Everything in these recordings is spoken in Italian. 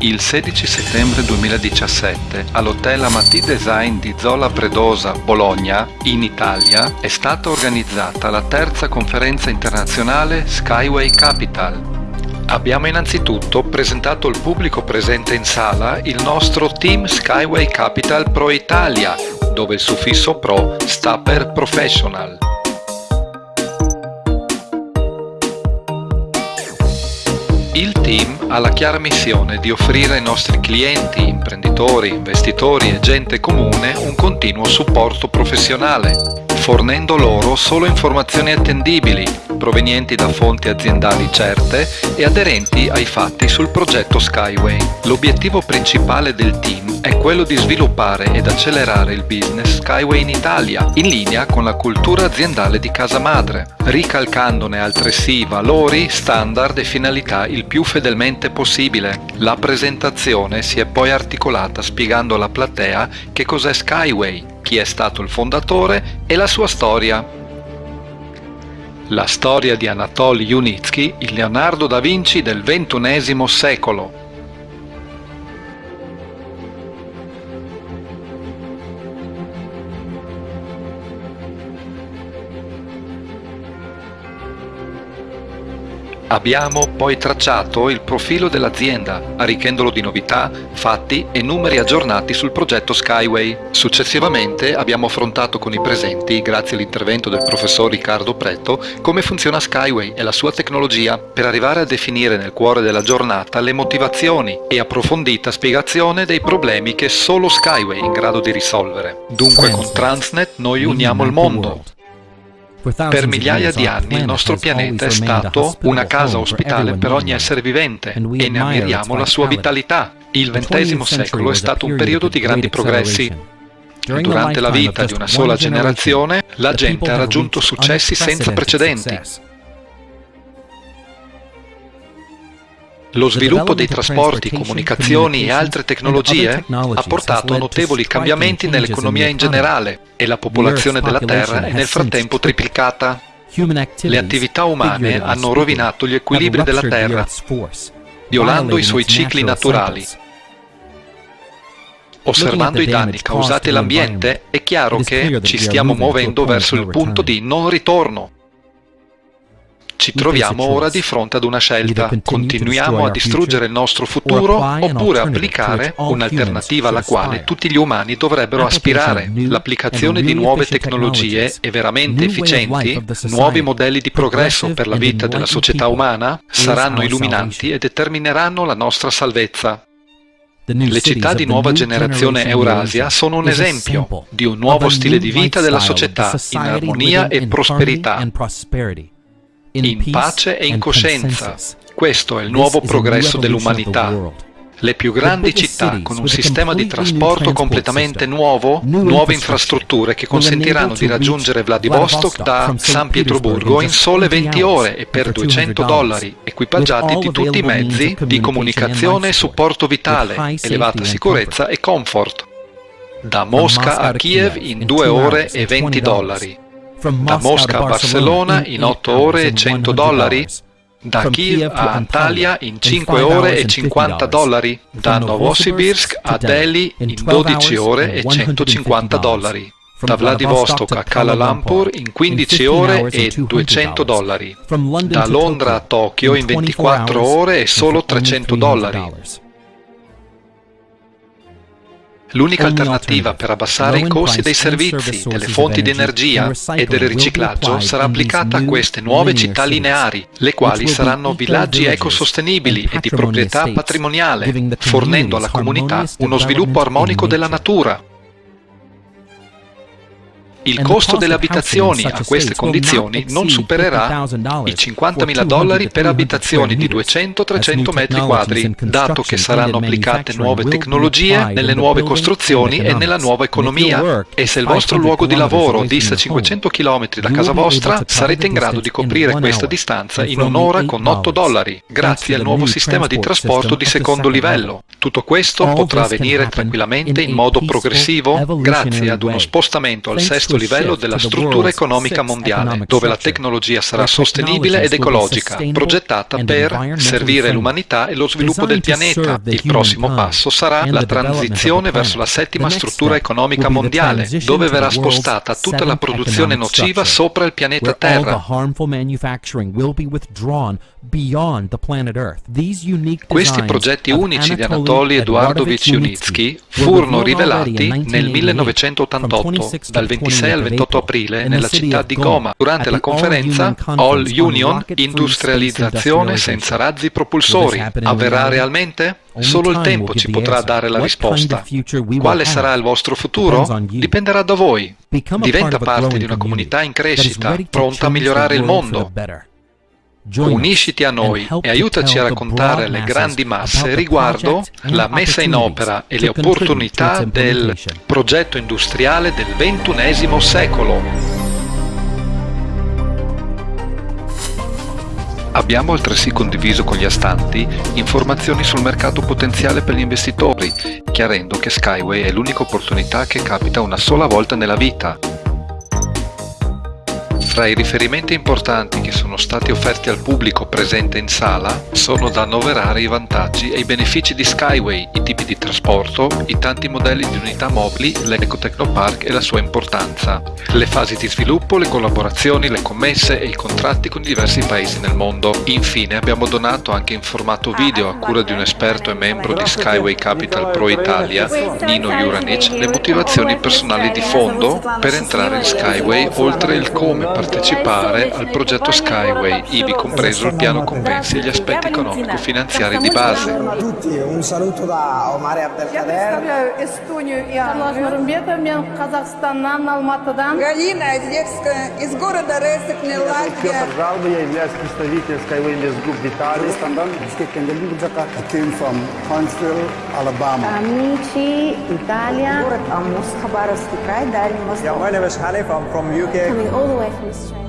Il 16 settembre 2017 all'Hotel Amati Design di Zola Predosa, Bologna, in Italia, è stata organizzata la terza conferenza internazionale Skyway Capital. Abbiamo innanzitutto presentato al pubblico presente in sala il nostro Team Skyway Capital Pro Italia, dove il suffisso Pro sta per Professional. Il team ha la chiara missione di offrire ai nostri clienti, imprenditori, investitori e gente comune un continuo supporto professionale, fornendo loro solo informazioni attendibili, provenienti da fonti aziendali certe e aderenti ai fatti sul progetto Skyway. L'obiettivo principale del team è quello di sviluppare ed accelerare il business Skyway in Italia, in linea con la cultura aziendale di casa madre, ricalcandone altresì valori, standard e finalità il più fedelmente possibile. La presentazione si è poi articolata spiegando alla platea che cos'è Skyway, chi è stato il fondatore e la sua storia. La storia di Anatoly Yunitsky, il Leonardo da Vinci del XXI secolo. Abbiamo poi tracciato il profilo dell'azienda, arricchendolo di novità, fatti e numeri aggiornati sul progetto Skyway. Successivamente abbiamo affrontato con i presenti, grazie all'intervento del professor Riccardo Pretto, come funziona Skyway e la sua tecnologia, per arrivare a definire nel cuore della giornata le motivazioni e approfondita spiegazione dei problemi che solo Skyway è in grado di risolvere. Dunque con Transnet noi uniamo il mondo, per migliaia di anni il nostro pianeta è stato una casa ospitale per ogni essere vivente e ne ammiriamo la sua vitalità. Il XX secolo è stato un periodo di grandi progressi. Durante la vita di una sola generazione, la gente ha raggiunto successi senza precedenti. Lo sviluppo dei trasporti, comunicazioni e altre tecnologie ha portato a notevoli cambiamenti nell'economia in generale e la popolazione della Terra è nel frattempo triplicata. Le attività umane hanno rovinato gli equilibri della Terra, violando i suoi cicli naturali. Osservando i danni causati all'ambiente, è chiaro che ci stiamo muovendo verso il punto di non ritorno. Ci troviamo ora di fronte ad una scelta. Continuiamo a distruggere il nostro futuro oppure applicare un'alternativa alla quale tutti gli umani dovrebbero aspirare. L'applicazione di nuove tecnologie e veramente efficienti, nuovi modelli di progresso per la vita della società umana, saranno illuminanti e determineranno la nostra salvezza. Le città di nuova generazione Eurasia sono un esempio di un nuovo stile di vita della società in armonia e prosperità in pace e in coscienza. Questo è il nuovo progresso dell'umanità. Le più grandi città con un sistema di trasporto completamente nuovo, nuove infrastrutture. che consentiranno di raggiungere Vladivostok da San Pietroburgo in sole 20 ore e per 200 dollari, equipaggiati di tutti i mezzi di comunicazione e supporto vitale, elevata sicurezza e comfort. Da Mosca a Kiev in 2 ore e 20 dollari da Mosca a Barcellona in 8 ore e 100 dollari, da Kiev a Antalya in 5 ore e 50 dollari, da Novosibirsk a Delhi in 12 ore e 150 dollari, da Vladivostok a Kuala Lumpur in 15 ore e 200 dollari, da Londra a Tokyo in 24 ore e solo 300 dollari. L'unica alternativa per abbassare i costi dei servizi, delle fonti di energia e del riciclaggio sarà applicata a queste nuove città lineari, le quali saranno villaggi ecosostenibili e di proprietà patrimoniale, fornendo alla comunità uno sviluppo armonico della natura, il costo delle abitazioni a queste condizioni non supererà i 50.000 dollari per abitazioni di 200-300 metri quadri, dato che saranno applicate nuove tecnologie nelle nuove costruzioni e nella nuova economia. E se il vostro luogo di lavoro dista 500 km da casa vostra, sarete in grado di coprire questa distanza in un'ora con 8 dollari, grazie al nuovo sistema di trasporto di secondo livello. Tutto questo potrà avvenire tranquillamente in modo progressivo grazie ad uno spostamento al sesto livello della struttura economica mondiale, dove la tecnologia sarà sostenibile ed ecologica, progettata per servire l'umanità e lo sviluppo del pianeta. Il prossimo passo sarà la transizione verso la settima struttura economica mondiale, dove verrà spostata tutta la produzione nociva sopra il pianeta Terra. Questi progetti unici di Anatoly Eduardovich Yunitsky furono rivelati nel 1988 dal 26 al 28 aprile nella città di Goma durante la conferenza All Union Industrializzazione senza razzi propulsori. Avverrà realmente? Solo il tempo ci potrà dare la risposta. Quale sarà il vostro futuro? Dipenderà da voi. Diventa parte di una comunità in crescita, pronta a migliorare il mondo. Unisciti a noi e aiutaci a raccontare alle grandi masse riguardo la messa in opera e le opportunità del progetto industriale del XXI secolo. Abbiamo altresì condiviso con gli astanti informazioni sul mercato potenziale per gli investitori, chiarendo che Skyway è l'unica opportunità che capita una sola volta nella vita tra i riferimenti importanti che sono stati offerti al pubblico presente in sala sono da annoverare i vantaggi e i benefici di Skyway, i tipi di trasporto, i tanti modelli di unità mobili, l'Ecotechnopark e la sua importanza, le fasi di sviluppo, le collaborazioni, le commesse e i contratti con diversi paesi nel mondo. Infine abbiamo donato anche in formato video a cura di un esperto e membro di Skyway Capital Pro Italia, Nino Juranic, le motivazioni personali di fondo per entrare in Skyway oltre il come partecipare partecipare al progetto Skyway, ivi compreso il piano compensi e gli aspetti economico-finanziari di base. Un saluto da Omar Abdelkader. Галина Одесская из города Резекне, Латвия. Петр Жалба, я являюсь представителем Skyway Invest Group d'Italia. I came from Huntsville, Alabama. Amici, Italia. Город Амус, Хабаровский край, Дальний Восток. Yeah, my name is Hanif, I'm from UK. Coming all the way from strength.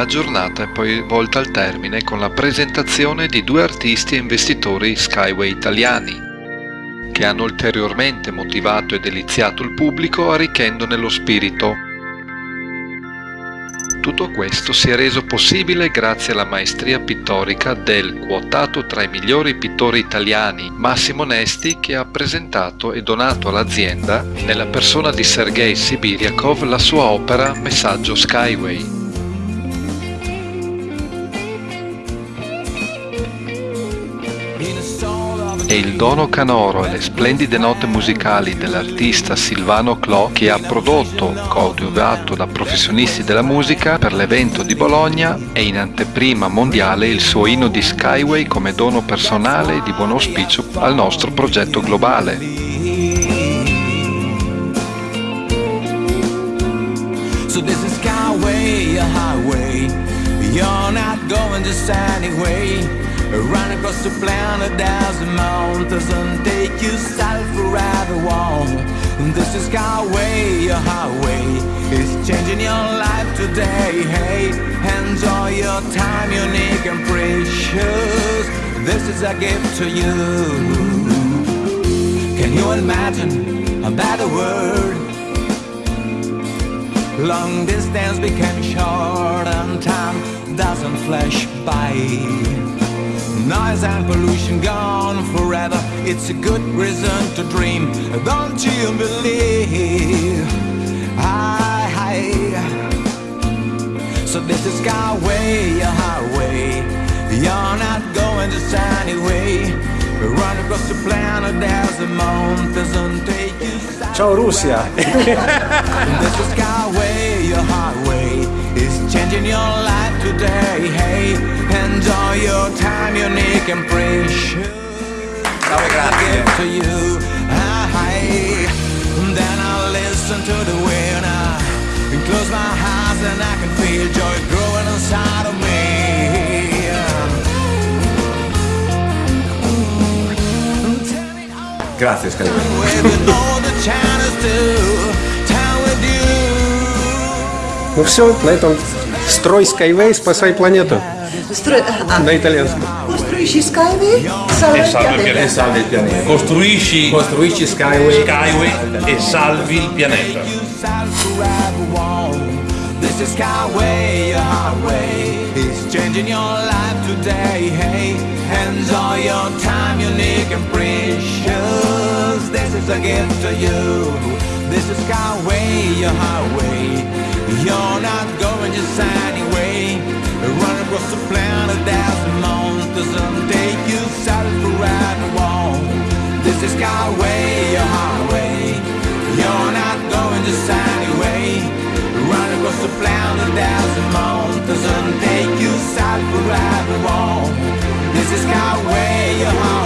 La giornata è poi volta al termine con la presentazione di due artisti e investitori Skyway italiani, che hanno ulteriormente motivato e deliziato il pubblico arricchendone lo spirito. Tutto questo si è reso possibile grazie alla maestria pittorica del quotato tra i migliori pittori italiani Massimo Nesti che ha presentato e donato all'azienda, nella persona di Sergei Sibiriakov, la sua opera Messaggio Skyway. E il dono canoro e le splendide note musicali dell'artista Silvano Clò che ha prodotto, coadiuvato da professionisti della musica per l'evento di Bologna e in anteprima mondiale il suo inno di Skyway come dono personale e di buon auspicio al nostro progetto globale. So this is Skyway, a highway. You're not going just anyway. Run across the planet as the mountains and take you south forever warm. This is Skyway, your highway is changing your life today. Hey, enjoy your time, unique and precious. This is a gift to you. Can you imagine a better world? Long distance became short and time doesn't flash by. Noise and pollution gone forever. It's a good reason to dream. Don't you believe? Hi, hi. So this is Skyway, a highway. You're not going just anyway. Run across the planet, there's a mountains and take you. Ciao Russia! changing your life today. Hey. Enjoy your time, unique and precious. Ciao, grazie. To you, I, then I listen to the wind. I close my eyes and I can feel joy growing inside of me. Grazie Scalino. Ну все, на этом строй Skyway, спасай планету. Stru- ah. Na italiano. Costruisci Skyway, salva e il salva il pianeta. pianeta. salvi il pianeta. Costruisci, Costruisci Skyway. Skyway e salvi il pianeta. This is Skyway, a highway. It's changing your life today. Hey, enjoy your time, unique and precious. This is a gift to you. This is Skyway, a highway. You're not going just anyway. Run across the planet, there's mountains and take you for right wrong. This is Skyway, a highway. You're not going just anyway. Run across the planet, there's mountains and take you for right wrong. This is Skyway, a highway.